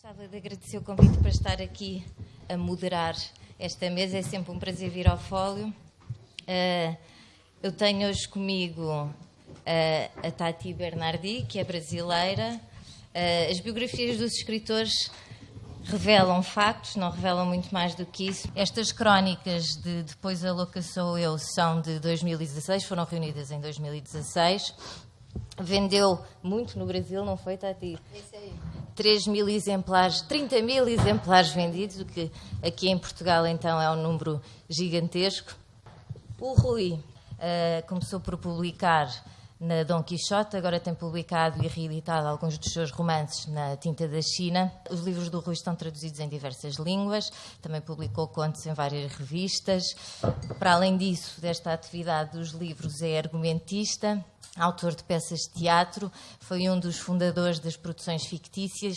Gostava de agradecer o convite para estar aqui a moderar esta mesa. É sempre um prazer vir ao Fólio. Uh, eu tenho hoje comigo uh, a Tati Bernardi, que é brasileira. Uh, as biografias dos escritores revelam factos, não revelam muito mais do que isso. Estas crónicas de Depois a Louca Sou Eu são de 2016, foram reunidas em 2016. Vendeu muito no Brasil, não foi, Tati? Esse aí. 3 mil exemplares, 30 mil exemplares vendidos, o que aqui em Portugal então é um número gigantesco. O Rui uh, começou por publicar na Dom Quixote, agora tem publicado e reeditado alguns dos seus romances na tinta da China. Os livros do Rui estão traduzidos em diversas línguas, também publicou contos em várias revistas. Para além disso, desta atividade dos livros, é argumentista, autor de peças de teatro, foi um dos fundadores das produções fictícias